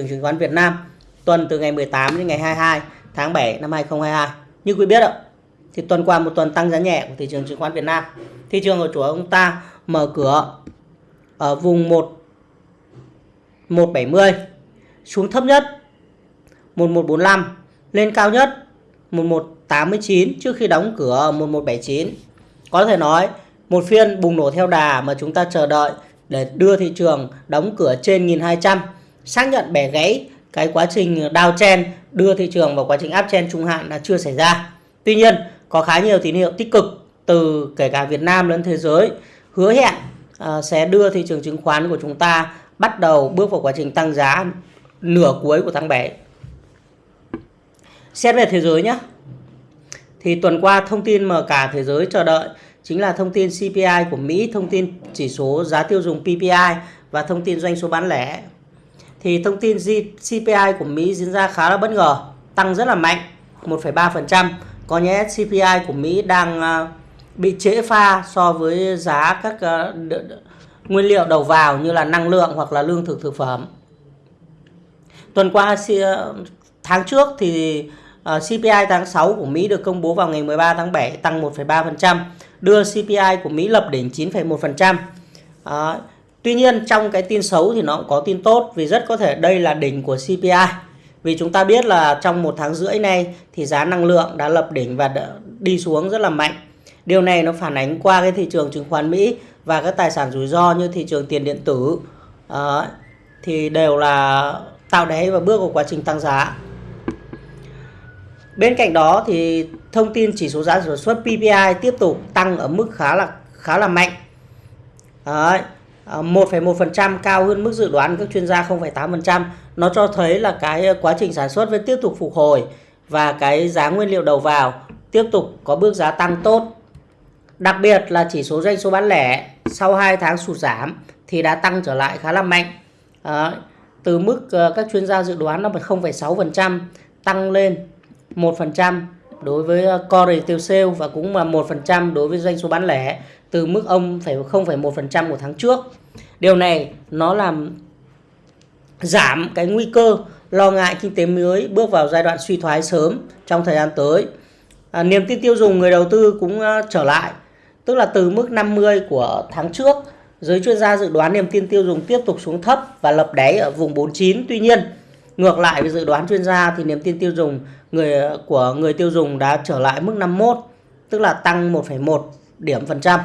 trường chứng khoán Việt Nam tuần từ ngày 18 đến ngày 22 tháng 7 năm 2022. Như quý biết ạ, thì tuần qua một tuần tăng giá nhẹ của thị trường chứng khoán Việt Nam. Thị trường của ông ta mở cửa ở vùng 1 170 xuống thấp nhất 1145 lên cao nhất 1189 trước khi đóng cửa 1179. Có thể nói một phiên bùng nổ theo đà mà chúng ta chờ đợi để đưa thị trường đóng cửa trên 1200 xác nhận bẻ gãy cái quá trình downtrend đưa thị trường vào quá trình uptrend trung hạn là chưa xảy ra. Tuy nhiên có khá nhiều tín hiệu tích cực từ kể cả Việt Nam lẫn thế giới hứa hẹn uh, sẽ đưa thị trường chứng khoán của chúng ta bắt đầu bước vào quá trình tăng giá nửa cuối của tháng 7. Xét về thế giới nhé. Thì tuần qua thông tin mà cả thế giới chờ đợi chính là thông tin CPI của Mỹ, thông tin chỉ số giá tiêu dùng PPI và thông tin doanh số bán lẻ. Thì thông tin CPI của Mỹ diễn ra khá là bất ngờ, tăng rất là mạnh, 1,3%. Có nhẽ CPI của Mỹ đang à, bị trễ pha so với giá các à, nguyên liệu đầu vào như là năng lượng hoặc là lương thực thực phẩm. Tuần qua à, tháng trước thì CPI tháng 6 của Mỹ được công bố vào ngày 13 tháng 7 tăng 1,3%, đưa CPI của Mỹ lập đỉnh 9,1%. Tuy nhiên trong cái tin xấu thì nó cũng có tin tốt vì rất có thể đây là đỉnh của CPI. Vì chúng ta biết là trong một tháng rưỡi nay thì giá năng lượng đã lập đỉnh và đi xuống rất là mạnh. Điều này nó phản ánh qua cái thị trường chứng khoán Mỹ và các tài sản rủi ro như thị trường tiền điện tử uh, thì đều là tạo đáy và bước vào quá trình tăng giá. Bên cạnh đó thì thông tin chỉ số giá sản xuất PPI tiếp tục tăng ở mức khá là khá là mạnh. Đấy, Ờ, 1,1% cao hơn mức dự đoán các chuyên gia 0,8%. Nó cho thấy là cái quá trình sản xuất vẫn tiếp tục phục hồi và cái giá nguyên liệu đầu vào tiếp tục có bước giá tăng tốt. Đặc biệt là chỉ số doanh số bán lẻ sau 2 tháng sụt giảm thì đã tăng trở lại khá là mạnh. À, từ mức ờ, các chuyên gia dự đoán là 0,6% tăng lên 1% đối với core retail sale và cũng là 1% đối với doanh số bán lẻ từ mức ông phải 0,1% của tháng trước. Điều này nó làm giảm cái nguy cơ lo ngại kinh tế mới bước vào giai đoạn suy thoái sớm trong thời gian tới. À, niềm tin tiêu dùng người đầu tư cũng uh, trở lại, tức là từ mức 50 của tháng trước, giới chuyên gia dự đoán niềm tin tiêu dùng tiếp tục xuống thấp và lập đáy ở vùng 49. Tuy nhiên, ngược lại với dự đoán chuyên gia thì niềm tin tiêu dùng người à, của người tiêu dùng đã trở lại mức 51, tức là tăng 1,1 điểm phần trăm.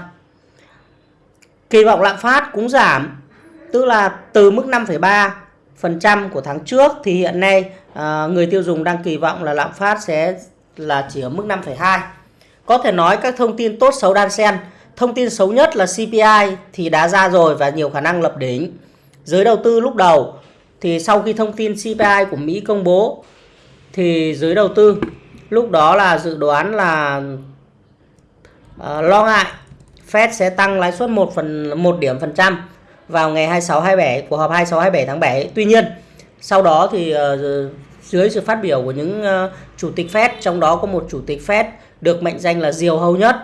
Kỳ vọng lạm phát cũng giảm, tức là từ mức 5,3% của tháng trước thì hiện nay ờ, người tiêu dùng đang kỳ vọng là lạm phát sẽ là chỉ ở mức 5,2. Có thể nói các thông tin tốt xấu đan xen. Thông tin xấu nhất là CPI thì đã ra rồi và nhiều khả năng lập đỉnh. Giới đầu tư lúc đầu thì sau khi thông tin CPI của Mỹ công bố thì giới đầu tư lúc đó là dự đoán là uh, lo ngại Fed sẽ tăng lãi suất 1 phần 1 điểm phần trăm vào ngày 26 27 của họp 26 27 tháng 7. Tuy nhiên, sau đó thì ờ, dưới sự phát biểu của những ờ, chủ tịch Fed trong đó có một chủ tịch Fed được mệnh danh là diều hâu nhất.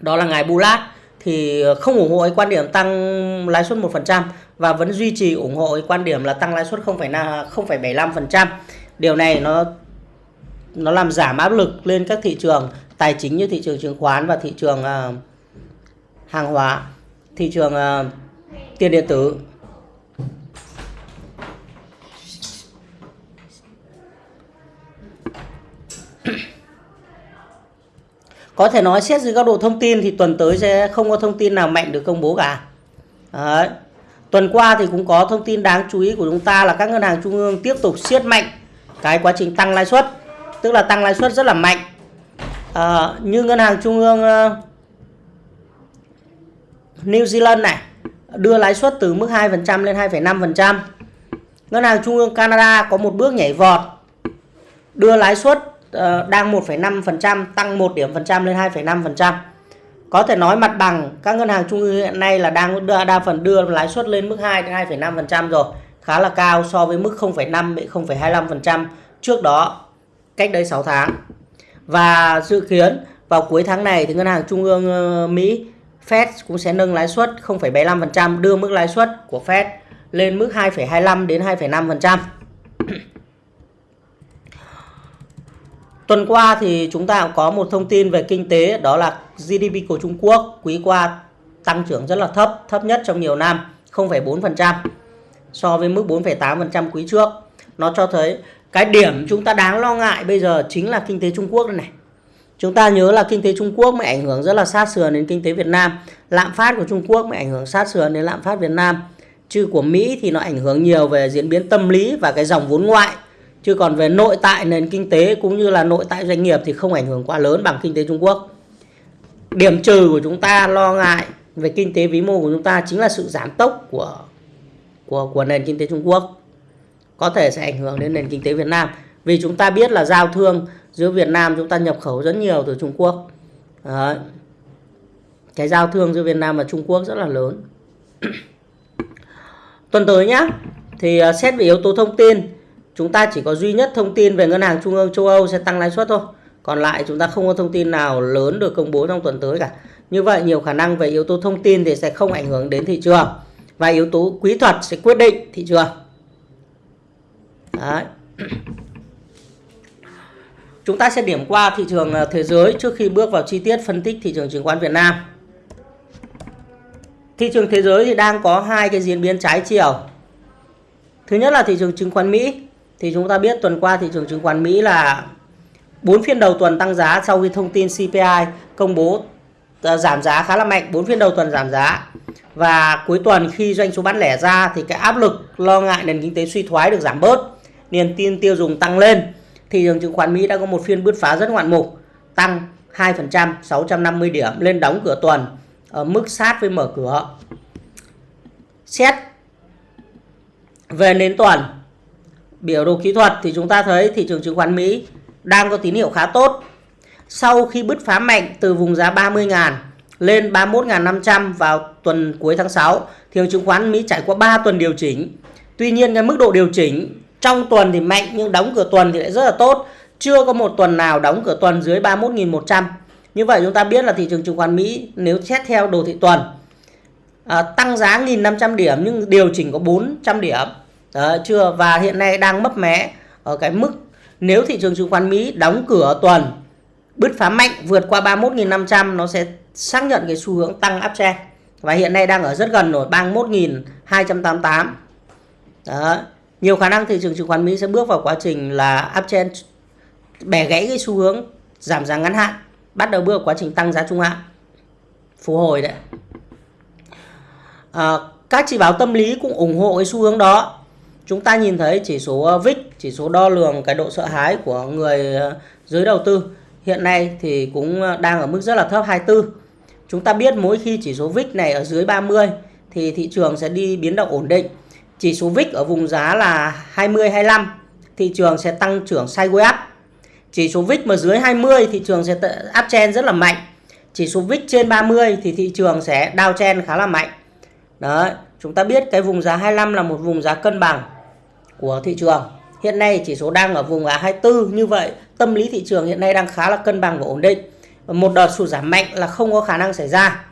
Đó là ngài Bullard thì ờ, không ủng hộ quan điểm tăng lãi suất 1% và vẫn duy trì ủng hộ quan điểm là tăng lãi suất 0,75%. Điều này nó nó làm giảm áp lực lên các thị trường tài chính như thị trường chứng khoán và thị trường uh, hàng hóa, thị trường uh, tiền điện tử. Có thể nói xét dưới góc độ thông tin thì tuần tới sẽ không có thông tin nào mạnh được công bố cả. Đấy. Tuần qua thì cũng có thông tin đáng chú ý của chúng ta là các ngân hàng trung ương tiếp tục siết mạnh cái quá trình tăng lãi suất, tức là tăng lãi suất rất là mạnh. À, như ngân hàng trung ương uh, New Zealand này đưa lãi suất từ mức 2% lên 2,5%. Ngân hàng trung ương Canada có một bước nhảy vọt đưa lãi suất uh, đang 1,5% tăng 1 điểm phần trăm lên 2,5%. Có thể nói mặt bằng các ngân hàng trung ương hiện nay là đang đa, đa phần đưa lãi suất lên mức 2 đến 2,5% rồi, khá là cao so với mức 0,5 đến 0,25% trước đó cách đây 6 tháng. Và dự kiến vào cuối tháng này thì ngân hàng trung ương ờ, Mỹ Fed cũng sẽ nâng lãi suất 0,75% đưa mức lãi suất của Fed lên mức 2,25 đến 2,5%. Tuần qua thì chúng ta cũng có một thông tin về kinh tế đó là GDP của Trung Quốc quý qua tăng trưởng rất là thấp, thấp nhất trong nhiều năm, 0,4% so với mức 4,8% quý trước. Nó cho thấy cái điểm chúng ta đáng lo ngại bây giờ chính là kinh tế Trung Quốc đây này. Chúng ta nhớ là kinh tế Trung Quốc mới ảnh hưởng rất là sát sườn đến kinh tế Việt Nam. Lạm phát của Trung Quốc mới ảnh hưởng sát sườn đến lạm phát Việt Nam. Chứ của Mỹ thì nó ảnh hưởng nhiều về diễn biến tâm lý và cái dòng vốn ngoại. Chứ còn về nội tại nền kinh tế cũng như là nội tại doanh nghiệp thì không ảnh hưởng quá lớn bằng kinh tế Trung Quốc. Điểm trừ của chúng ta lo ngại về kinh tế vĩ mô của chúng ta chính là sự giảm tốc của của của nền kinh tế Trung Quốc. Có thể sẽ ảnh hưởng đến nền kinh tế Việt Nam. Vì chúng ta biết là giao thương giữa Việt Nam chúng ta nhập khẩu rất nhiều từ Trung Quốc. Đấy. Cái giao thương giữa Việt Nam và Trung Quốc rất là lớn. Tuần tới nhá, thì à, xét về yếu tố thông tin, chúng ta chỉ có duy nhất thông tin về ngân hàng trung ương châu Âu sẽ tăng lãi suất thôi. Còn lại chúng ta không có thông tin nào lớn được công bố trong tuần tới cả. Như vậy nhiều khả năng về yếu tố thông tin thì sẽ không ảnh hưởng đến thị trường và yếu tố quý thuật sẽ quyết định thị trường. Đấy. Chúng ta sẽ điểm qua thị trường à, thế giới trước khi bước vào chi tiết phân tích thị trường chứng khoán Việt Nam. Thị trường thế giới thì đang có hai cái diễn biến trái chiều. Thứ nhất là thị trường chứng khoán Mỹ. Thì chúng ta biết tuần qua thị trường chứng khoán Mỹ là 4 phiên đầu tuần tăng giá sau khi thông tin CPI công bố à, giảm giá khá là mạnh, 4 phiên đầu tuần giảm giá. Và cuối tuần khi doanh số bán lẻ ra thì cái áp lực lo ngại nền kinh tế suy thoái được giảm bớt, niềm tin tiêu dùng tăng lên thị trường chứng khoán Mỹ đã có một phiên bứt phá rất ngoạn mục, tăng 2%, 650 điểm lên đóng cửa tuần ở mức sát với mở cửa. Xét về nến tuần, biểu đồ kỹ thuật thì chúng ta thấy thị trường chứng khoán Mỹ đang có tín hiệu khá tốt. Sau khi bứt phá mạnh từ vùng giá 30.000 lên 31.500 vào tuần cuối tháng 6, thị trường chứng khoán Mỹ trải qua 3 tuần điều chỉnh. Tuy nhiên cái mức độ điều chỉnh trong tuần thì mạnh nhưng đóng cửa tuần thì lại rất là tốt. Chưa có một tuần nào đóng cửa tuần dưới 31.100. Như vậy chúng ta biết là thị trường chứng khoán Mỹ nếu xét theo đồ thị tuần à, tăng giá 1.500 điểm nhưng điều chỉnh có 400 điểm. Đó, chưa và hiện nay đang mấp mé ở cái mức nếu thị trường chứng khoán Mỹ đóng cửa tuần bứt phá mạnh vượt qua 31.500 nó sẽ xác nhận cái xu hướng tăng uptrend và hiện nay đang ở rất gần rồi 31.288 đó nhiều khả năng thị trường chứng khoán Mỹ sẽ bước vào quá trình là uptrend bẻ gãy cái xu hướng giảm giá ngắn hạn bắt đầu bước vào quá trình tăng giá trung hạn. Phục hồi đấy. À, các chỉ báo tâm lý cũng ủng hộ cái xu hướng đó. Chúng ta nhìn thấy chỉ số uh, VIX chỉ số đo lường cái độ sợ hãi của người uh, giới đầu tư. Hiện nay thì cũng uh, đang ở mức rất là thấp 24 chúng ta biết mỗi khi chỉ số VIX này ở dưới 30 thì thị trường sẽ đi biến động ổn định chỉ số VIX ở vùng giá là 20 25 thị trường sẽ tăng trưởng sideways up. Chỉ số VIX mà dưới 20 thị trường sẽ uptrend rất là mạnh. Chỉ số VIX trên 30 thì thị trường sẽ downtrend khá là mạnh. Đấy, chúng ta biết cái vùng giá 25 là một vùng giá cân bằng của thị trường. Hiện nay chỉ số đang ở vùng giá 24 như vậy, tâm lý thị trường hiện nay đang khá là cân bằng và ổn định. Và một đợt sụt giảm mạnh là không có khả năng xảy ra.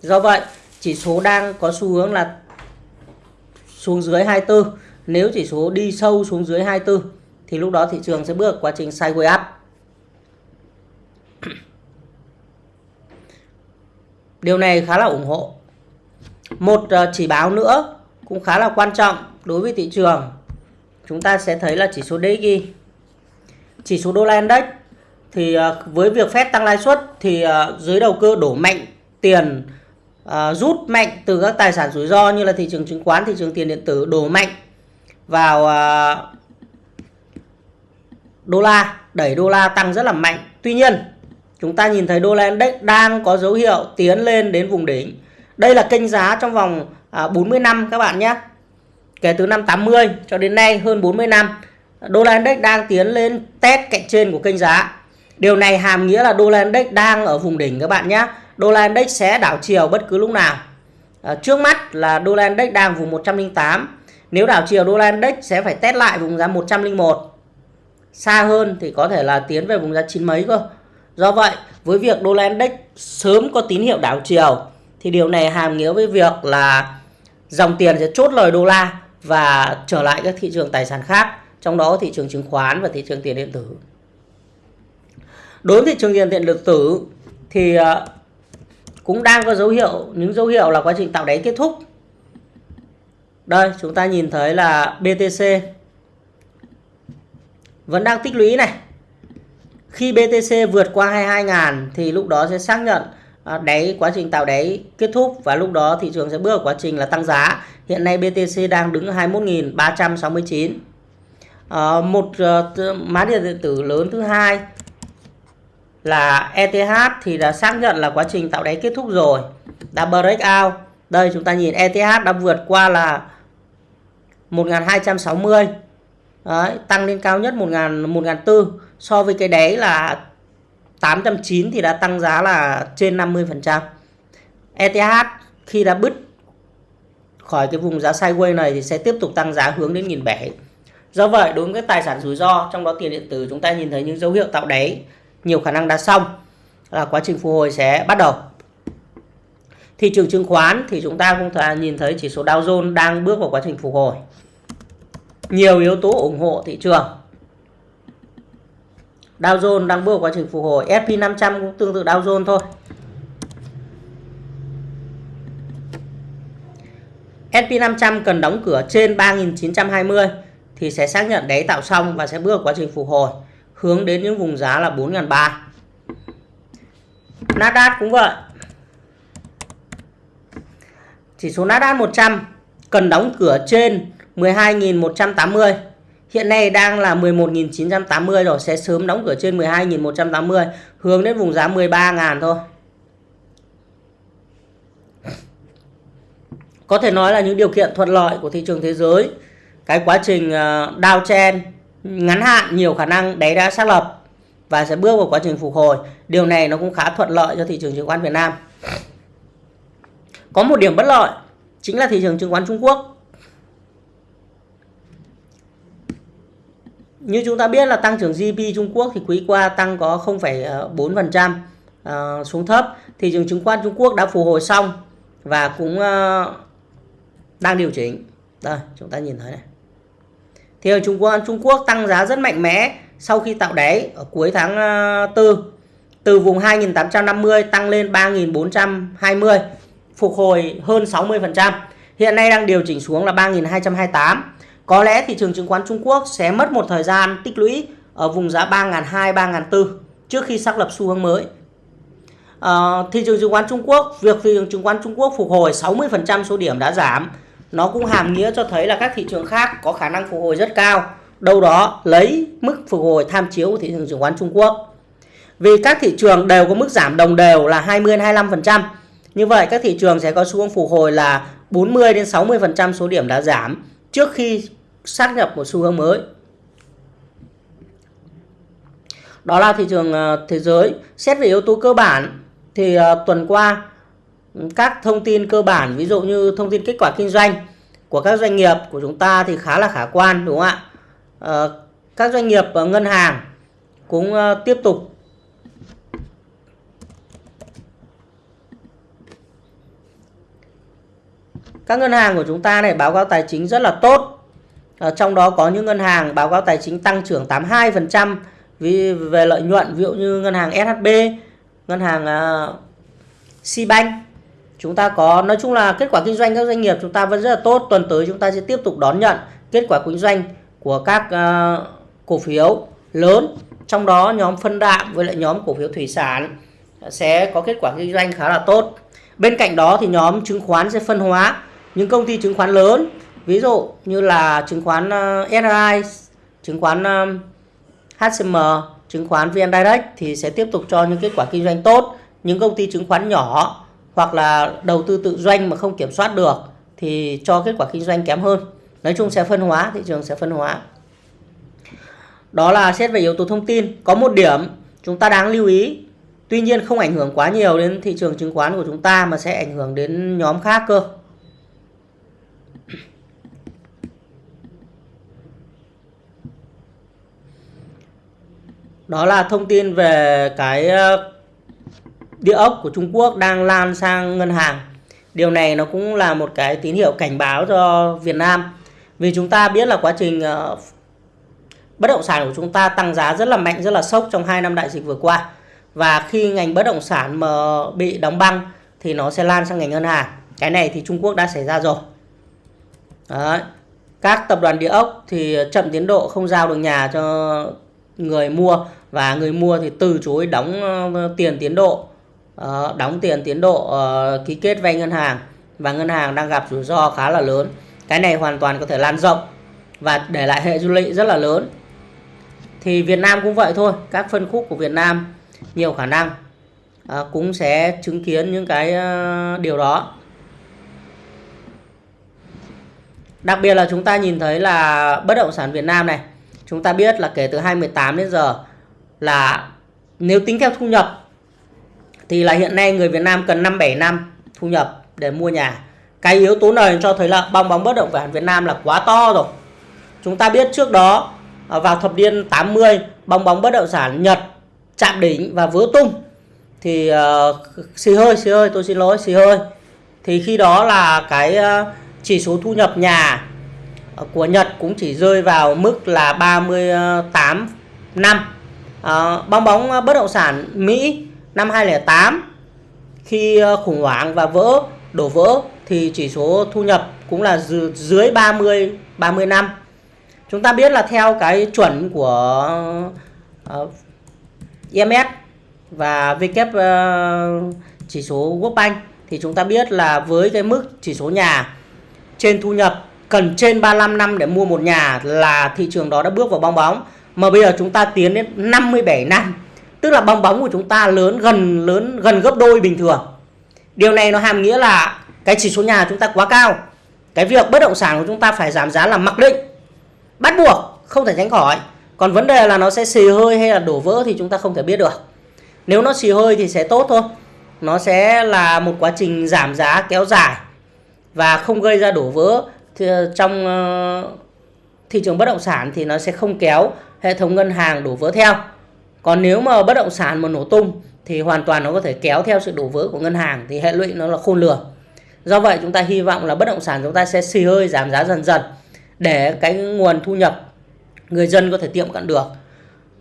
Do vậy, chỉ số đang có xu hướng là xuống dưới 24 nếu chỉ số đi sâu xuống dưới 24 thì lúc đó thị trường sẽ bước quá trình sideways up. Điều này khá là ủng hộ. Một ờ, chỉ báo nữa cũng khá là quan trọng đối với thị trường. Chúng ta sẽ thấy là chỉ số DXY chỉ số đô la index thì ờ, với việc phép tăng lãi suất thì ờ, dưới đầu cơ đổ mạnh tiền uh, rút mạnh từ các tài sản rủi ro như là thị trường chứng khoán, thị trường tiền điện tử đổ mạnh vào uh, đô la, đẩy đô la tăng rất là mạnh. Tuy nhiên, chúng ta nhìn thấy đô la index đang có dấu hiệu tiến lên đến vùng đỉnh. Đây là kênh giá trong vòng ờ, uh, 40 năm các bạn nhé. Kể từ năm 80 cho đến nay hơn 40 năm, đô la index đang tiến lên test cạnh trên của kênh giá. Điều này hàm nghĩa là đô la index đang ở vùng đỉnh các bạn nhé đô la index sẽ đảo chiều bất cứ lúc nào. À, trước mắt là đô la index đang vùng 108. Nếu đảo chiều đô la index sẽ phải test lại vùng giá 101. Xa hơn thì có thể là tiến về vùng giá chín mấy cơ. Do vậy, với việc đô la index sớm có tín hiệu đảo chiều thì điều này hàm nghĩa với việc là dòng tiền sẽ chốt lời đô la và trở lại các thị trường tài sản khác, trong đó thị trường chứng khoán và thị trường tiền điện tử. đối với thị trường tiền điện tử thì ờ, cũng đang có dấu hiệu những dấu hiệu là quá trình tạo đáy kết thúc đây chúng ta nhìn thấy là BTC vẫn đang tích lũy này khi BTC vượt qua 22.000 thì lúc đó sẽ xác nhận à, đáy quá trình tạo đáy kết thúc và lúc đó thị trường sẽ bước vào quá trình là tăng giá. Hiện nay BTC đang đứng 21.369. À, ờ, một uh, mã điện tử lớn thứ hai là ETH thì đã xác nhận là quá trình tạo đáy kết thúc rồi. Đã break out. Đây chúng ta nhìn ETH đã vượt qua là 1260. Đấy, tăng lên cao nhất 1000 1004 so với cái đáy là 890 thì đã tăng giá là trên 50%. ETH khi đã bứt khỏi cái vùng giá sideways này thì sẽ tiếp tục tăng giá hướng đến 1007. Do vậy đối với các tài sản rủi ro trong đó tiền điện tử chúng ta nhìn thấy những dấu hiệu tạo đáy nhiều khả năng đã xong. Là quá trình phục hồi sẽ bắt đầu. Thị trường chứng khoán thì chúng ta cũng thể nhìn thấy chỉ số Dow Jones đang bước vào quá trình phục hồi. Nhiều yếu tố ủng hộ thị trường. Dow Jones đang bước vào quá trình phục hồi. S&P 500 cũng tương tự Dow Jones thôi. S&P 500 cần đóng cửa trên 3.920 thì sẽ xác nhận đáy tạo xong và sẽ bước vào quá trình phục hồi hướng đến những vùng giá là 4.300 Nasdaq cũng vậy chỉ số Nasdaq 100 cần đóng cửa trên 12.180 Hiện nay đang là 11.980 rồi, sẽ sớm đóng cửa trên 12.180, hướng đến vùng giá 13.000 thôi. Có thể nói là những điều kiện thuận lợi của thị trường thế giới. Cái quá trình ờ, downtrend ngắn hạn nhiều khả năng đấy đã xác lập và sẽ bước vào quá trình phục hồi. Điều này nó cũng khá thuận lợi cho thị trường chứng khoán Việt Nam. Có một điểm bất lợi chính là thị trường chứng khoán Trung Quốc như chúng ta biết là tăng trưởng GDP Trung Quốc thì quý qua tăng có 0,4% ờ, xuống thấp. Thị trường chứng khoán Trung Quốc đã phục hồi xong và cũng ờ, đang điều chỉnh. Đây, chúng ta nhìn thấy này. Thị trường Trung Quốc Trung Quốc tăng giá rất mạnh mẽ sau khi tạo đáy ở cuối tháng ờ, 4 từ vùng 2.850 tăng lên 3.420 phục hồi hơn 60%. Hiện nay đang điều chỉnh xuống là 3.228 có lẽ thị trường chứng khoán Trung Quốc sẽ mất một thời gian tích lũy ở vùng giá 3.200, 3.400 trước khi xác lập xu hướng mới. À, thị trường chứng khoán Trung Quốc, việc thị trường chứng khoán Trung Quốc phục hồi 60% số điểm đã giảm, nó cũng hàm nghĩa cho thấy là các thị trường khác có khả năng phục hồi rất cao. Đâu đó lấy mức phục hồi tham chiếu của thị trường chứng khoán Trung Quốc. Vì các thị trường đều có mức giảm đồng đều là 20-25%. Như vậy các thị trường sẽ có xu hướng phục hồi là 40 đến 60% số điểm đã giảm trước khi sát nhập một xu hướng mới đó là thị trường ờ, thế giới xét về yếu tố cơ bản thì ờ, tuần qua các thông tin cơ bản ví dụ như thông tin kết quả kinh doanh của các doanh nghiệp của chúng ta thì khá là khả quan đúng không ạ ờ, các doanh nghiệp ngân hàng cũng ờ, tiếp tục các ngân hàng của chúng ta này báo cáo tài chính rất là tốt À, trong đó có những ngân hàng báo cáo tài chính tăng trưởng 82% vì về lợi nhuận ví dụ như ngân hàng SHB, ngân hàng uh, Sibank. Chúng ta có nói chung là kết quả kinh doanh các doanh nghiệp chúng ta vẫn rất là tốt. Tuần tới chúng ta sẽ tiếp tục đón nhận kết quả kinh doanh của các uh, cổ phiếu lớn. Trong đó nhóm phân đạm với lại nhóm cổ phiếu thủy sản sẽ có kết quả kinh doanh khá là tốt. Bên cạnh đó thì nhóm chứng khoán sẽ phân hóa những công ty chứng khoán lớn ví dụ như là chứng khoán ờ, uh, SRI chứng khoán ờ, HCM chứng khoán VN Direct thì sẽ tiếp tục cho những kết quả kinh doanh tốt những công ty chứng khoán nhỏ hoặc là đầu tư tự doanh mà không kiểm soát được thì cho kết quả kinh doanh kém hơn. Nói chung sẽ phân hóa, thị trường sẽ phân hóa. Đó là xét về yếu tố thông tin. Có một điểm chúng ta đáng lưu ý, tuy nhiên không ảnh hưởng quá nhiều đến thị trường chứng khoán của chúng ta mà sẽ ảnh hưởng đến nhóm khác cơ. Đó là thông tin về cái địa ốc của Trung Quốc đang lan sang ngân hàng. Điều này nó cũng là một cái tín hiệu cảnh báo cho Việt Nam. Vì chúng ta biết là quá trình ờ, bất động sản của chúng ta tăng giá rất là mạnh, rất là sốc trong 2 năm đại dịch vừa qua và khi ngành bất động sản mà bị đóng băng thì nó sẽ lan sang ngành ngân hàng cái này thì Trung Quốc đã xảy ra rồi Đấy. các tập đoàn địa ốc thì chậm tiến độ, không giao được nhà cho người mua và người mua thì từ chối đóng ờ, tiền tiến độ Ờ, đóng tiền tiến độ ờ, ký kết vay ngân hàng. Và ngân hàng đang gặp rủi ro khá là lớn. Cái này hoàn toàn có thể lan rộng và để lại hệ du lị rất là lớn. Thì Việt Nam cũng vậy thôi. Các phân khúc của Việt Nam nhiều khả năng ờ, cũng sẽ chứng kiến những cái điều đó. Đặc biệt là chúng ta nhìn thấy là bất động sản Việt Nam này, Chúng ta biết là kể từ 2018 đến giờ là nếu tính theo thu nhập thì là hiện nay người Việt Nam cần 5-7 năm thu nhập để mua nhà. Cái yếu tố này cho thấy là bong bóng bất động sản Việt Nam là quá to rồi. Chúng ta biết trước đó à, vào thập niên 80 bong bóng bất động sản Nhật chạm đỉnh và vỡ tung thì uh, xì hơi xì hơi tôi xin lỗi xì hơi thì khi đó là cái uh, chỉ số thu nhập nhà của Nhật cũng chỉ rơi vào mức là 38 năm uh, bong bóng bất động sản Mỹ năm 2008 khi ờ, khủng hoảng và vỡ đổ vỡ thì chỉ số thu nhập cũng là dưới 30 30 năm. Chúng ta biết là theo cái chuẩn của ờ, uh, IMF và W uh, chỉ số World Bank thì chúng ta biết là với cái mức chỉ số nhà trên thu nhập cần trên 35 năm để mua một nhà là thị trường đó đã bước vào bong bóng. Mà bây giờ chúng ta tiến đến 57 năm tức là bong bóng của chúng ta lớn, gần lớn, gần gấp đôi bình thường. Điều này nó hàm nghĩa là cái chỉ số nhà chúng ta quá cao. Cái việc bất động sản của chúng ta phải giảm giá là mặc định. Bắt buộc, không thể tránh khỏi. Còn vấn đề là nó sẽ xì hơi hay là đổ vỡ thì chúng ta không thể biết được. Nếu nó xì hơi thì sẽ tốt thôi. Nó sẽ là một quá trình giảm giá kéo dài và không gây ra đổ vỡ thì trong ờ, thị trường bất động sản thì nó sẽ không kéo hệ thống ngân hàng đổ vỡ theo còn nếu mà bất động sản mà nổ tung thì hoàn toàn nó có thể kéo theo sự đổ vỡ của ngân hàng thì hệ lụy nó là khôn lường. Do vậy chúng ta hy vọng là bất động sản chúng ta sẽ xì hơi giảm giá dần dần để cái nguồn thu nhập người dân có thể tiệm cận được.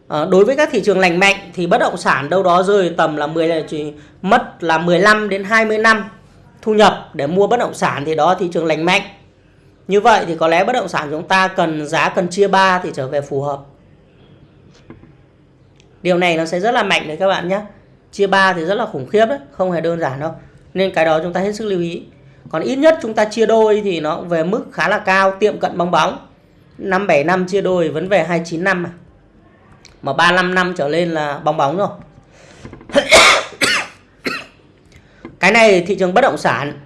À, đối với các thị trường lành mạnh thì bất động sản đâu đó rơi tầm là 10 là chỉ mất là 15 đến 20 năm thu nhập để mua bất động sản thì đó thị trường lành mạnh. Như vậy thì có lẽ bất động sản chúng ta cần giá cần chia 3 thì trở về phù hợp. Điều này nó sẽ rất là mạnh đấy các bạn nhé. Chia 3 thì rất là khủng khiếp đấy, không hề đơn giản đâu. Nên cái đó chúng ta hết sức lưu ý. Còn ít nhất chúng ta chia đôi thì nó về mức khá là cao, tiệm cận bong bóng. 5 7 năm chia đôi vẫn về 29 năm à. mà. Mà 35 năm trở lên là bong bóng rồi. cái này thị trường bất động sản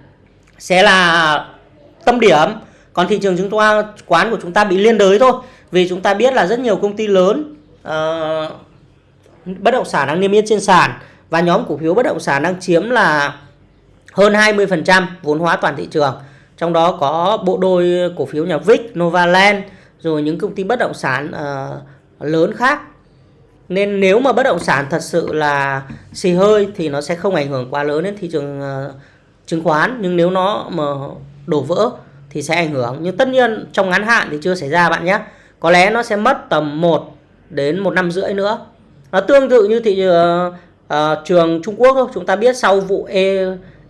sẽ là tâm điểm còn thị trường chứng khoán của chúng ta bị liên đới thôi vì chúng ta biết là rất nhiều công ty lớn uh, bất động sản đang niêm yết trên sàn và nhóm cổ phiếu bất động sản đang chiếm là hơn 20% vốn hóa toàn thị trường. Trong đó có bộ đôi cổ phiếu nhà Vic, Novaland rồi những công ty bất động sản uh, lớn khác. Nên nếu mà bất động sản thật sự là xì hơi thì nó sẽ không ảnh hưởng quá lớn đến thị trường uh, chứng khoán. Nhưng nếu nó mà đổ vỡ thì sẽ ảnh hưởng. Nhưng tất nhiên trong ngắn hạn thì chưa xảy ra bạn nhé. Có lẽ nó sẽ mất tầm 1 đến một năm rưỡi nữa nó tương tự như thị uh, uh, trường Trung Quốc thôi. Chúng ta biết sau vụ e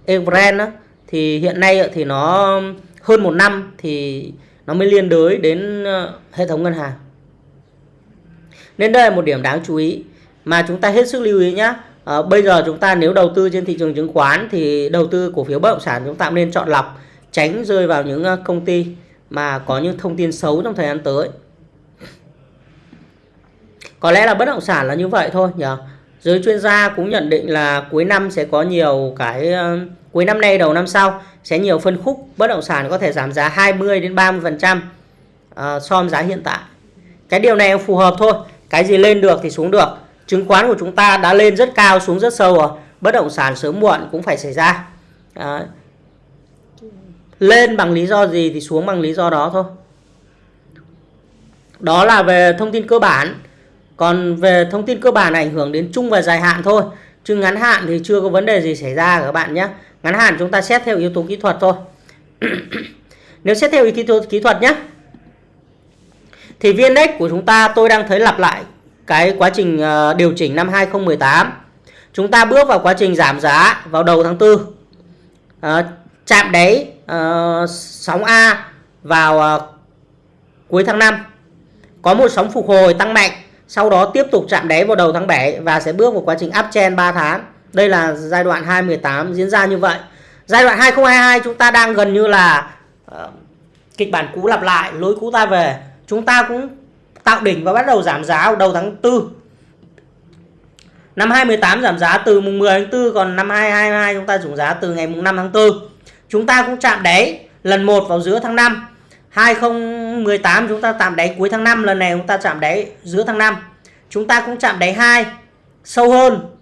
Evergrande thì hiện nay thì nó hơn một năm thì nó mới liên đới đến ờ, hệ thống ngân hàng. Nên đây là một điểm đáng chú ý mà chúng ta hết sức lưu ý nhé à, bây giờ chúng ta nếu đầu tư trên thị trường chứng khoán thì đầu tư cổ phiếu bất động sản chúng ta nên chọn lọc tránh rơi vào những công ty mà có những thông tin xấu trong thời gian tới có lẽ là bất động sản là như vậy thôi nhỉ giới chuyên gia cũng nhận định là cuối năm sẽ có nhiều cái uh, cuối năm nay đầu năm sau sẽ nhiều phân khúc bất động sản có thể giảm giá 20 đến 30 phần trăm ờ, so với giá hiện tại. Cái điều này phù hợp thôi. Cái gì lên được thì xuống được. Chứng khoán của chúng ta đã lên rất cao xuống rất sâu rồi. Bất động sản sớm muộn cũng phải xảy ra. À, lên bằng lý do gì thì xuống bằng lý do đó thôi. Đó là về thông tin cơ bản còn về thông tin cơ bản ảnh hưởng đến chung và dài hạn thôi. Chứ ngắn hạn thì chưa có vấn đề gì xảy ra các bạn nhé. Ngắn hạn chúng ta xét theo yếu tố kỹ thuật thôi. Nếu xét theo yếu tố kỹ thuật nhé thì viên index của chúng ta tôi đang thấy lặp lại cái quá trình ờ, điều chỉnh năm 2018 chúng ta bước vào quá trình giảm giá vào đầu tháng 4 à, ờ, chạm đáy à, sóng A vào à, cuối tháng 5 có một sóng phục hồi tăng mạnh sau đó tiếp tục chạm đáy vào đầu tháng 7 và sẽ bước vào quá trình uptrend 3 tháng. Đây là giai đoạn 2018 diễn ra như vậy. Giai đoạn 2022 chúng ta đang gần như là uh, kịch bản cũ lặp lại lối cũ ta về. Chúng ta cũng tạo đỉnh và bắt đầu giảm giá vào đầu tháng 4 năm 2018 giảm giá từ mùng 10 tháng 4 còn năm 2022 chúng ta giảm giá từ ngày mùng 5 tháng 4 chúng ta cũng chạm đáy lần 1 vào giữa tháng 5 2018 chúng ta chạm đáy cuối tháng 5 lần này chúng ta chạm đáy giữa tháng 5 chúng ta cũng chạm đáy 2 sâu hơn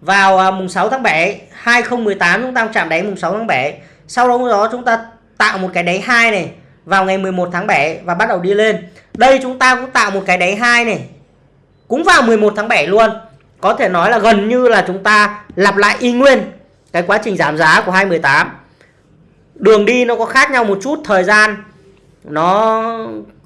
vào à, mùng 6 tháng 7 2018 chúng ta cũng chạm đáy mùng 6 tháng 7 sau đó chúng ta tạo một cái đáy 2 này vào ngày 11 tháng 7 và bắt đầu đi lên. Đây chúng ta cũng tạo một cái đáy 2 này, cũng vào 11 tháng 7 luôn. Có thể nói là gần như là chúng ta lặp lại y nguyên cái quá trình giảm giá của 2018 đường đi nó có khác nhau một chút, thời gian nó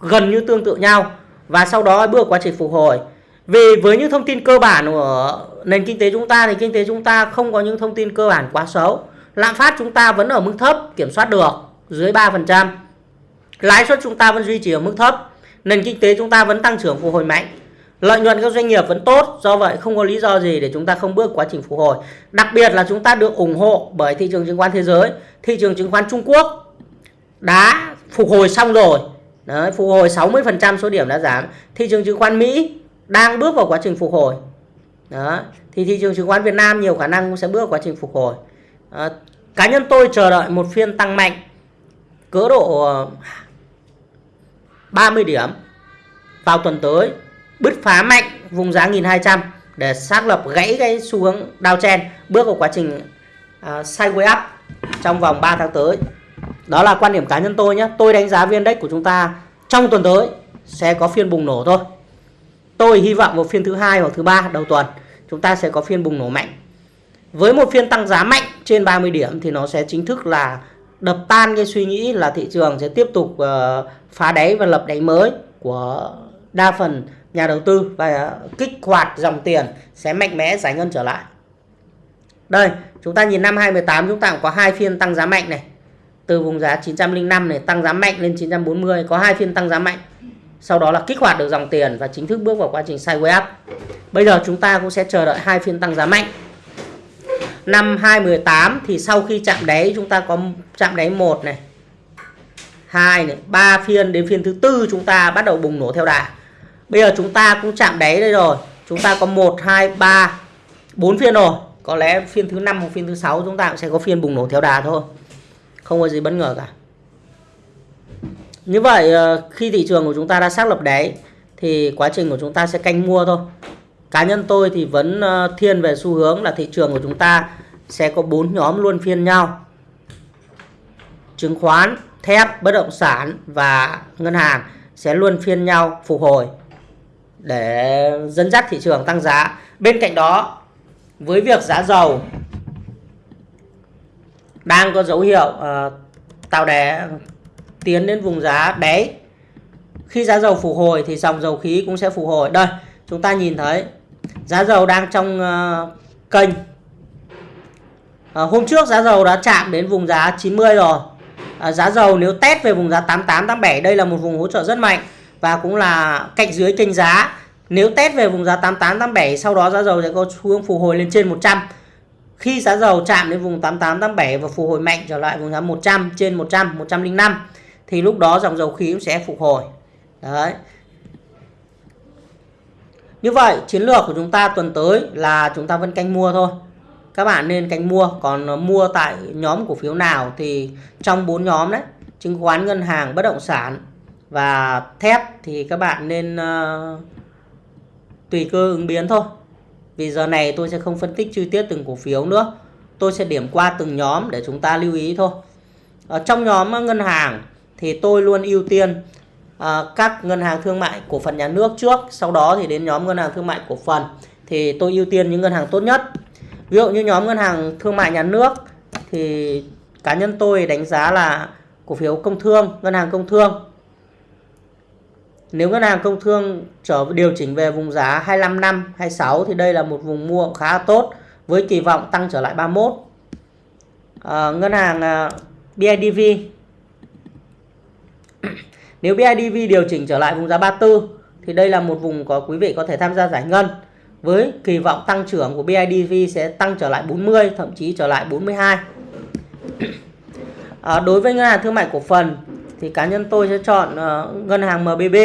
gần như tương tự nhau. Và sau đó bước quá trình phục hồi. Vì với những thông tin cơ bản của nền kinh tế chúng ta thì kinh tế chúng ta không có những thông tin cơ bản quá xấu. Lạm phát chúng ta vẫn ở mức thấp, kiểm soát được, dưới 3% lãi suất chúng ta vẫn duy trì ở mức thấp. Nền kinh tế chúng ta vẫn tăng trưởng phục hồi mạnh. Lợi nhuận các doanh nghiệp vẫn tốt, do vậy không có lý do gì để chúng ta không bước quá trình phục hồi. Đặc biệt là chúng ta được ủng hộ bởi thị trường chứng khoán thế giới, thị trường chứng khoán Trung Quốc đã phục hồi xong rồi. Đấy, phục hồi 60% số điểm đã giảm. Thị trường chứng khoán Mỹ đang bước vào quá trình phục hồi. Đó thì thị trường chứng khoán Việt Nam nhiều khả năng cũng sẽ bước vào quá trình phục hồi. À, cá nhân tôi chờ đợi một phiên tăng mạnh cỡ độ ờ, 30 điểm vào tuần tới bứt phá mạnh vùng giá 1200 để xác lập gãy cái xu hướng downtrend bước vào quá trình ờ, uh, sideways up trong vòng 3 tháng tới. Đó là quan điểm cá nhân tôi nhé. Tôi đánh giá viên index của chúng ta trong tuần tới sẽ có phiên bùng nổ thôi. Tôi hy vọng vào phiên thứ hai hoặc thứ ba đầu tuần chúng ta sẽ có phiên bùng nổ mạnh. Với một phiên tăng giá mạnh trên 30 điểm thì nó sẽ chính thức là đập tan cái suy nghĩ là thị trường sẽ tiếp tục uh, phá đáy và lập đáy mới của đa phần nhà đầu tư và kích hoạt dòng tiền sẽ mạnh mẽ giải ngân trở lại. Đây, chúng ta nhìn năm 2018 chúng ta cũng có hai phiên tăng giá mạnh này. Từ vùng giá 905 này tăng giá mạnh lên 940 có hai phiên tăng giá mạnh. Sau đó là kích hoạt được dòng tiền và chính thức bước vào quá trình sideways up. Bây giờ chúng ta cũng sẽ chờ đợi hai phiên tăng giá mạnh. Năm 2018 thì sau khi chạm đáy chúng ta có chạm đáy 1 này, 2 này, 3 phiên đến phiên thứ tư chúng ta bắt đầu bùng nổ theo đà. Bây giờ chúng ta cũng chạm đáy đây rồi. Chúng ta có 1 2 3 4 phiên rồi. Có lẽ phiên thứ 5 hoặc phiên thứ 6 chúng ta cũng sẽ có phiên bùng nổ theo đà thôi. Không có gì bất ngờ cả. Như vậy ờ, khi thị trường của chúng ta đã xác lập đáy thì quá trình của chúng ta sẽ canh mua thôi. Cá nhân tôi thì vẫn ờ, thiên về xu hướng là thị trường của chúng ta sẽ có bốn nhóm luôn phiên nhau. Chứng khoán, thép, bất động sản và ngân hàng sẽ luôn phiên nhau phục hồi để dẫn dắt thị trường tăng giá. Bên cạnh đó, với việc giá dầu đang có dấu hiệu uh, tạo đè tiến đến vùng giá đáy. Khi giá dầu phục hồi thì dòng dầu khí cũng sẽ phục hồi. Đây, chúng ta nhìn thấy giá dầu đang trong uh, kênh. Uh, hôm trước giá dầu đã chạm đến vùng giá 90 rồi. Uh, giá dầu nếu test về vùng giá 88 87 đây là một vùng hỗ trợ rất mạnh và cũng là cạnh dưới kênh giá. Nếu test về vùng giá 88 87 sau đó giá dầu sẽ có xu hướng phục hồi lên trên 100. Khi giá dầu chạm đến vùng 88 87 và phục hồi mạnh trở lại vùng giá 100 trên 100 105 thì lúc đó dòng dầu khí cũng sẽ phục hồi. Đấy. Như vậy chiến lược của chúng ta tuần tới là chúng ta vẫn canh mua thôi. Các bạn nên canh mua, còn ờ, mua tại nhóm cổ phiếu nào thì trong bốn nhóm đấy, chứng khoán, ngân hàng, bất động sản và thép thì các bạn nên uh, tùy cơ ứng biến thôi. Vì giờ này tôi sẽ không phân tích chi tiết từng cổ phiếu nữa. Tôi sẽ điểm qua từng nhóm để chúng ta lưu ý thôi. Ở trong nhóm ngân hàng thì tôi luôn ưu tiên à, các ngân hàng thương mại cổ phần nhà nước trước, sau đó thì đến nhóm ngân hàng thương mại cổ phần thì tôi ưu tiên những ngân hàng tốt nhất. Ví dụ như nhóm ngân hàng thương mại nhà nước thì cá nhân tôi đánh giá là cổ phiếu công thương, ngân hàng công thương nếu ngân hàng công thương trở điều chỉnh về vùng giá 25 năm 26 thì đây là một vùng mua khá tốt với kỳ vọng tăng trở lại 31 à, ờ, ngân hàng ờ, BIDV nếu BIDV điều chỉnh trở lại vùng giá 34 thì đây là một vùng có quý vị có thể tham gia giải ngân với kỳ vọng tăng trưởng của BIDV sẽ tăng trở lại 40 thậm chí trở lại 42 à, ờ, đối với ngân hàng thương mại cổ phần thì cá nhân tôi sẽ chọn uh, ngân hàng MBB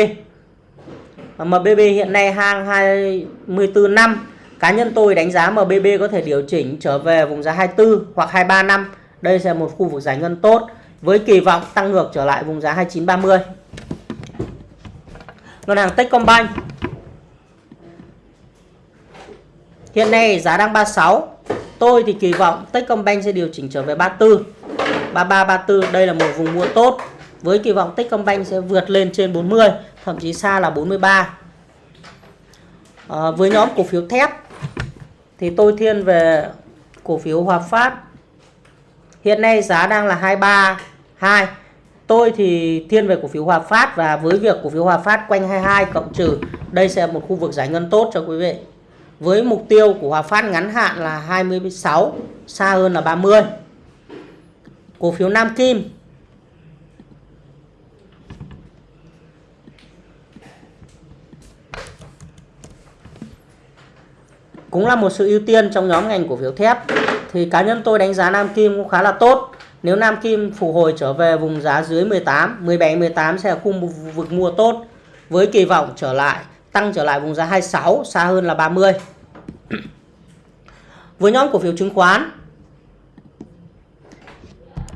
MBB hiện nay hàng 24 năm. Cá nhân tôi đánh giá MBB có thể điều chỉnh trở về vùng giá 24 hoặc 23 năm. Đây sẽ là một khu vực giải ngân tốt với kỳ vọng tăng ngược trở lại vùng giá 2930 ngân hàng Techcombank. Hiện nay giá đang 36 tôi thì kỳ vọng Techcombank sẽ điều chỉnh trở về 34 33 34 đây là một vùng mua tốt với kỳ vọng Techcombank sẽ vượt lên trên 40 thậm chí xa là 43 à, ờ, với nhóm cổ phiếu thép thì tôi thiên về cổ phiếu Hòa Phát. Hiện nay giá đang là 232 tôi thì thiên về cổ phiếu Hòa Phát và với việc cổ phiếu Hòa Phát quanh 22 cộng trừ đây sẽ là một khu vực giải ngân tốt cho quý vị. Với mục tiêu của Hòa Phát ngắn hạn là 26 xa hơn là 30 cổ phiếu Nam Kim cũng là một sự ưu tiên trong nhóm ngành cổ phiếu thép. Thì cá nhân tôi đánh giá Nam Kim cũng khá là tốt. Nếu Nam Kim phục hồi trở về vùng giá dưới 18 17 18 sẽ là khu vực mua tốt với kỳ vọng trở lại tăng trở lại vùng giá 26 xa hơn là 30 với nhóm cổ phiếu chứng khoán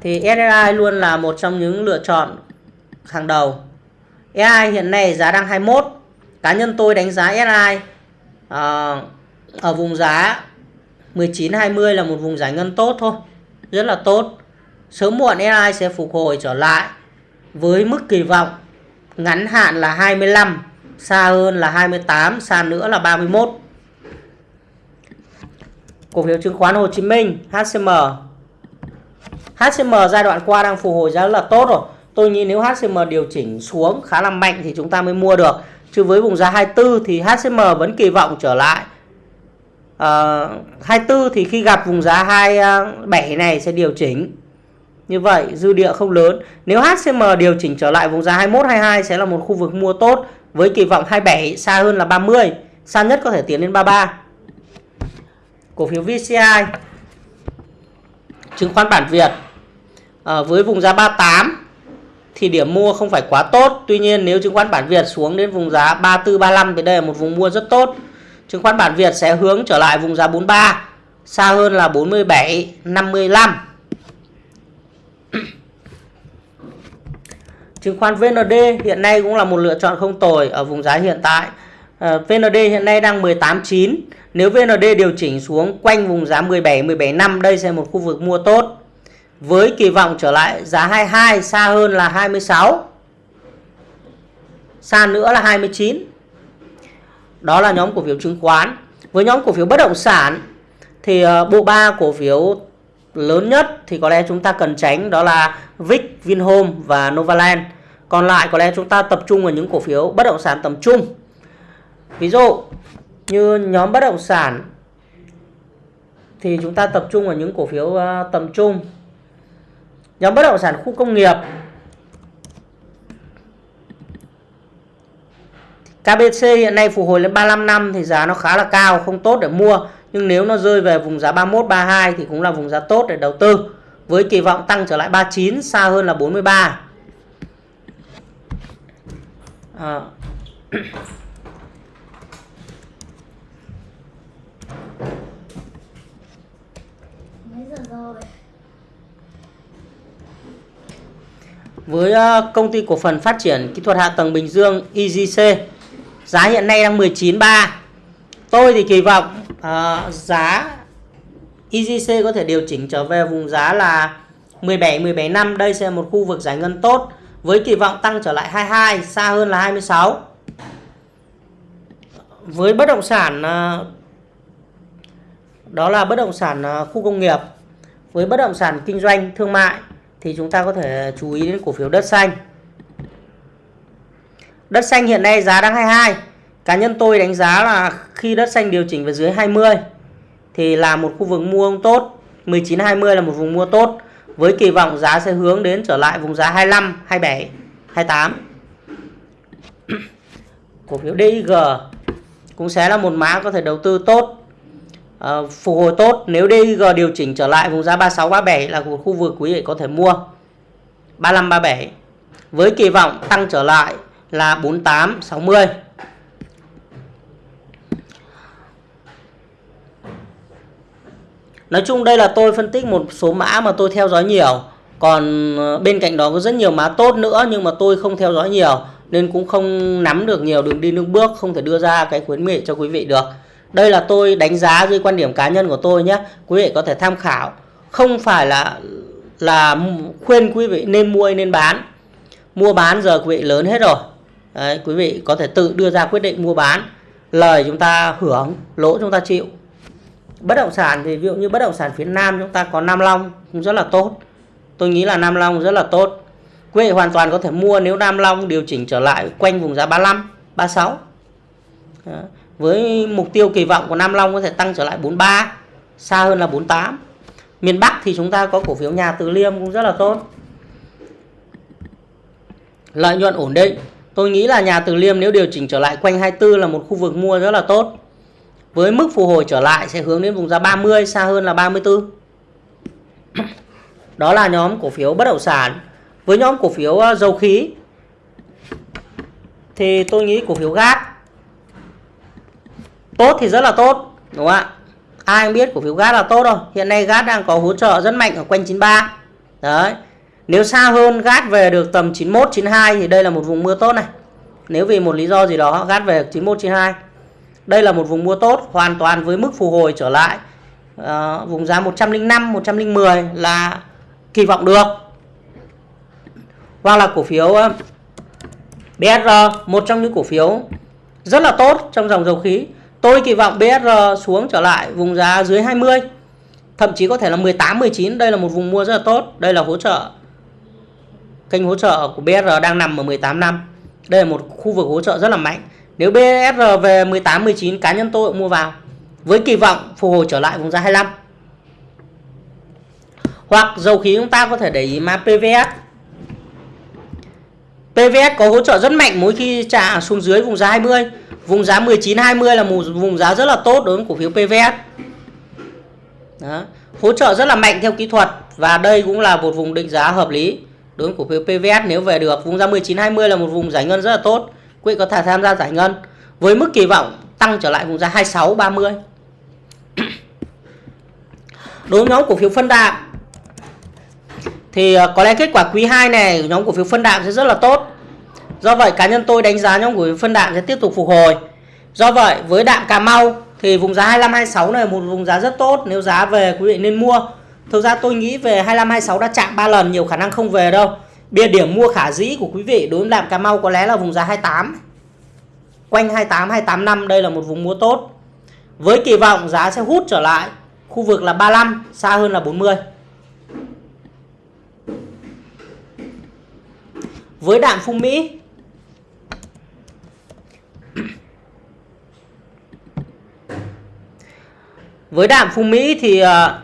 thì SSI luôn là một trong những lựa chọn hàng đầu. SSI hiện nay giá đang 21 cá nhân tôi đánh giá SSI uh, ờ, ở vùng giá 19 20 là một vùng giải ngân tốt thôi, rất là tốt. Sớm muộn AI sẽ phục hồi trở lại với mức kỳ vọng ngắn hạn là 25 xa hơn là 28 xa nữa là 31 cổ phiếu chứng khoán Hồ Chí Minh HCM HCM giai đoạn qua đang phục hồi rất là tốt rồi. Tôi nghĩ nếu HCM điều chỉnh xuống khá là mạnh thì chúng ta mới mua được. Chứ với vùng giá 24 thì HCM vẫn kỳ vọng trở lại. Ờ, uh, 24 thì khi gặp vùng giá 27 ờ, này sẽ điều chỉnh. Như vậy dư địa không lớn. Nếu HCM điều chỉnh trở lại vùng giá 21 22 sẽ là một khu vực mua tốt với kỳ vọng 27 xa hơn là 30 xa nhất có thể tiến lên 33 cổ phiếu VCI chứng khoán bản Việt à, với vùng giá 38 thì điểm mua không phải quá tốt. Tuy nhiên nếu chứng khoán bản Việt xuống đến vùng giá 34 35 thì đây là một vùng mua rất tốt chứng khoán bản Việt sẽ hướng trở lại vùng giá 43 xa hơn là 47 55 chứng khoán VND hiện nay cũng là một lựa chọn không tồi ở vùng giá hiện tại. Ờ, VND hiện nay đang 18.9 nếu VND điều chỉnh xuống quanh vùng giá 17 17 năm, đây sẽ một khu vực mua tốt. Với kỳ vọng trở lại giá 22 xa hơn là 26 xa nữa là 29 đó là nhóm cổ phiếu chứng khoán. Với nhóm cổ phiếu bất động sản thì ờ, bộ ba cổ phiếu lớn nhất thì có lẽ chúng ta cần tránh đó là Vic, Vinhome và Novaland. Còn lại có lẽ chúng ta tập trung vào những cổ phiếu bất động sản tầm trung. Ví dụ như nhóm bất động sản thì chúng ta tập trung vào những cổ phiếu ờ, tầm trung. Nhóm bất động sản khu công nghiệp KBC hiện nay phục hồi lên 35 năm thì giá nó khá là cao không tốt để mua. Nhưng nếu nó rơi về vùng giá 31 32 thì cũng là vùng giá tốt để đầu tư với kỳ vọng tăng trở lại 39 xa hơn là 43 à. Với ờ, công ty cổ phần phát triển kỹ thuật hạ tầng Bình Dương EGC giá hiện nay đang 19.3 tôi thì kỳ vọng uh, giá EGC có thể điều chỉnh trở về vùng giá là 17 17 năm. Đây sẽ là một khu vực giải ngân tốt với kỳ vọng tăng trở lại 22 xa hơn là 26 với bất động sản uh, đó là bất động sản uh, khu công nghiệp. Với bất động sản kinh doanh thương mại thì chúng ta có thể chú ý đến cổ phiếu đất xanh. Đất xanh hiện nay giá đang 22. Cá nhân tôi đánh giá là khi đất xanh điều chỉnh về dưới 20 thì là một khu vực mua tốt. 19 20 là một vùng mua tốt với kỳ vọng giá sẽ hướng đến trở lại vùng giá 25, 27, 28. Cổ phiếu DIG cũng sẽ là một mã có thể đầu tư tốt uh, phục hồi tốt nếu DIG điều chỉnh trở lại vùng giá 36 37 là một khu vực quý vị có thể mua 35 37 với kỳ vọng tăng trở lại là 48 60 Nói chung đây là tôi phân tích một số mã mà tôi theo dõi nhiều. Còn ờ, bên cạnh đó có rất nhiều mã tốt nữa nhưng mà tôi không theo dõi nhiều, nên cũng không nắm được nhiều đường đi nước bước, không thể đưa ra cái khuyến nghị cho quý vị được. Đây là tôi đánh giá dưới quan điểm cá nhân của tôi nhé, quý vị có thể tham khảo. Không phải là là khuyên quý vị nên mua hay nên bán. Mua bán giờ quý vị lớn hết rồi. Đấy, quý vị có thể tự đưa ra quyết định mua bán. Lời chúng ta hưởng lỗ chúng ta chịu. Bất động sản thì ví dụ như bất động sản phía nam chúng ta có nam long cũng rất là tốt. Tôi nghĩ là nam long rất là tốt. Quý vị hoàn toàn có thể mua nếu nam long điều chỉnh trở lại quanh vùng giá 35 36 Đó. Với mục tiêu kỳ vọng của Nam Long có thể tăng trở lại 43 xa hơn là 48 miền Bắc thì chúng ta có cổ phiếu nhà Từ Liêm cũng rất là tốt. Lợi nhuận ổn định tôi nghĩ là nhà Từ Liêm nếu điều chỉnh trở lại quanh 24 là một khu vực mua rất là tốt. Với mức phục hồi trở lại sẽ hướng đến vùng giá 30 xa hơn là 34 đó là nhóm cổ phiếu bất động sản. Với nhóm cổ phiếu ờ, dầu khí thì tôi nghĩ cổ phiếu gas tốt thì rất là tốt, đúng không ạ? Ai biết cổ phiếu gas là tốt rồi. Hiện nay gas đang có hỗ trợ rất mạnh ở quanh 93 đấy nếu xa hơn gát về được tầm 91 92 thì đây là một vùng mưa tốt này. Nếu vì một lý do gì đó gát về 91 92 đây là một vùng mua tốt hoàn toàn với mức phục hồi trở lại. À, vùng giá 105 110 là kỳ vọng được. Hoặc là cổ phiếu ờ, BSR một trong những cổ phiếu rất là tốt trong dòng dầu khí. Tôi kỳ vọng BSR xuống trở lại vùng giá dưới 20 Thậm chí có thể là 18, 19 Đây là một vùng mua rất là tốt Đây là hỗ trợ Kênh hỗ trợ của BSR đang nằm ở 18 năm. Đây là một khu vực hỗ trợ rất là mạnh. Nếu BSR về 18, 19 Cá nhân tôi cũng mua vào Với kỳ vọng phục hồi trở lại vùng giá 25 Hoặc dầu khí chúng ta có thể để ý mã PVS PVS có hỗ trợ rất mạnh mỗi khi trả xuống dưới vùng giá 20 Vùng giá 19 20 là một vùng giá rất là tốt đối với cổ phiếu PVS. Đó. Hỗ trợ rất là mạnh theo kỹ thuật và đây cũng là một vùng định giá hợp lý đối với cổ phiếu PVS nếu về được. Vùng giá 19 20 là một vùng giải ngân rất là tốt. Quý vị có thể tham gia giải ngân với mức kỳ vọng tăng trở lại vùng giá 26 30. Đối với nhóm cổ phiếu phân đạm thì ờ, có lẽ kết quả quý 2 này nhóm cổ phiếu phân đạm sẽ rất là tốt Do vậy cá nhân tôi đánh giá nhóm cổ phiếu phân đạm sẽ tiếp tục phục hồi. Do vậy với đạm Cà Mau thì vùng giá 25 26 này là một vùng giá rất tốt, nếu giá về quý vị nên mua. Thực ra tôi nghĩ về 25 26 đã chạm 3 lần, nhiều khả năng không về đâu. Bia điểm mua khả dĩ của quý vị đối với đạm Cà Mau có lẽ là vùng giá 28. Quanh 28 285 đây là một vùng mua tốt. Với kỳ vọng giá sẽ hút trở lại khu vực là 35, xa hơn là 40. Với đạm Phung Mỹ với đạm phung Mỹ thì ờ,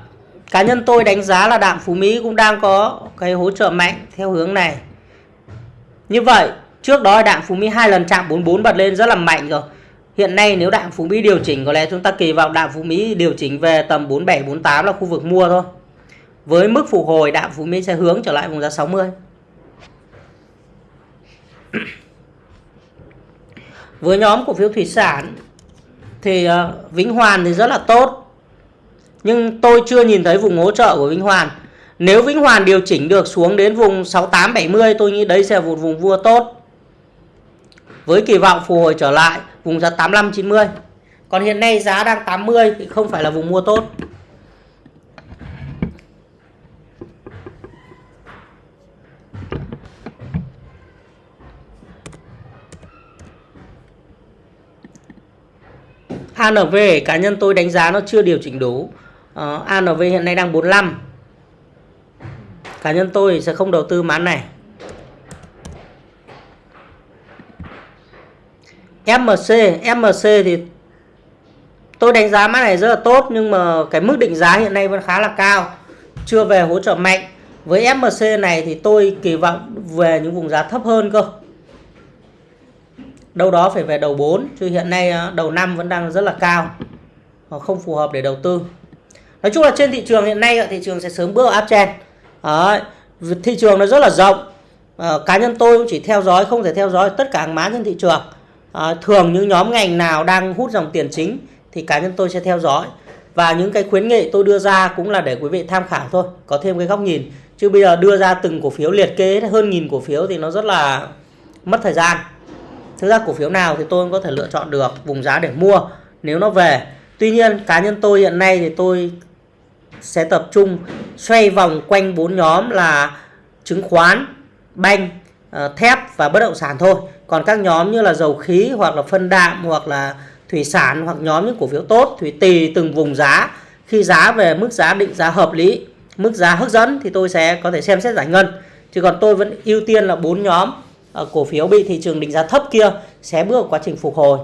cá nhân tôi đánh giá là đạm Phú Mỹ cũng đang có cái hỗ trợ mạnh theo hướng này. Như vậy trước đó đạm Phú Mỹ hai lần chạm 44 bật lên rất là mạnh rồi. Hiện nay nếu đạm Phú Mỹ điều chỉnh có lẽ chúng ta kỳ vọng đạm Phú Mỹ điều chỉnh về tầm 47 48 là khu vực mua thôi. Với mức phục hồi đạm Phú Mỹ sẽ hướng trở lại vùng giá 60 với nhóm cổ phiếu thủy sản thì uh, Vĩnh Hoàn thì rất là tốt nhưng tôi chưa nhìn thấy vùng hỗ trợ của Vĩnh Hoàn. Nếu Vĩnh Hoàn điều chỉnh được xuống đến vùng 68 70 tôi nghĩ đấy sẽ là một vùng vua tốt. Với kỳ vọng phục hồi trở lại, vùng giá 85 90. Còn hiện nay giá đang 80 thì không phải là vùng mua tốt. ANV cá nhân tôi đánh giá nó chưa điều chỉnh đủ Ờ, uh, ANV hiện nay đang 45 cá nhân tôi sẽ không đầu tư mã này. MMC MMC thì tôi đánh giá mã này rất là tốt nhưng mà cái mức định giá hiện nay vẫn khá là cao chưa về hỗ trợ mạnh. Với MMC này thì tôi kỳ vọng về những vùng giá thấp hơn cơ. Đâu đó phải về đầu 4 chứ hiện nay ờ, đầu năm vẫn đang rất là cao không phù hợp để đầu tư nói chung là trên thị trường hiện nay thị trường sẽ sớm bước vào uptrend Đấy, thị trường nó rất là rộng. À, cá nhân tôi cũng chỉ theo dõi không thể theo dõi tất cả hàng mã trên thị trường. À, thường những nhóm ngành nào đang hút dòng tiền chính thì cá nhân tôi sẽ theo dõi. Và những cái khuyến nghị tôi đưa ra cũng là để quý vị tham khảo thôi có thêm cái góc nhìn. Chứ bây giờ đưa ra từng cổ phiếu liệt kê hơn nghìn cổ phiếu thì nó rất là mất thời gian. Thực ra cổ phiếu nào thì tôi cũng có thể lựa chọn được vùng giá để mua nếu nó về. Tuy nhiên cá nhân tôi hiện nay thì tôi sẽ tập trung xoay vòng quanh bốn nhóm là chứng khoán banh ờ, thép và bất động sản thôi. Còn các nhóm như là dầu khí hoặc là phân đạm hoặc là thủy sản hoặc nhóm những cổ phiếu tốt thì tùy từng vùng giá. Khi giá về mức giá định giá hợp lý mức giá hấp dẫn thì tôi sẽ có thể xem xét giải ngân. Chứ còn tôi vẫn ưu tiên là bốn nhóm ờ, cổ phiếu bị thị trường định giá thấp kia sẽ bước vào quá trình phục hồi.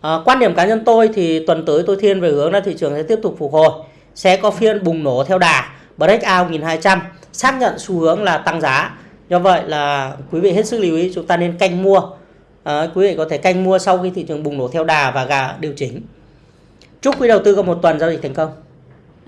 À, quan điểm cá nhân tôi thì tuần tới tôi thiên về hướng là thị trường sẽ tiếp tục phục hồi sẽ có phiên bùng nổ theo đà breakout 1200 xác nhận xu hướng là tăng giá. Do vậy là quý vị hết sức lưu ý chúng ta nên canh mua. À, quý vị có thể canh mua sau khi thị trường bùng nổ theo đà và gà điều chỉnh. Chúc quý đầu tư có một tuần giao dịch thành công.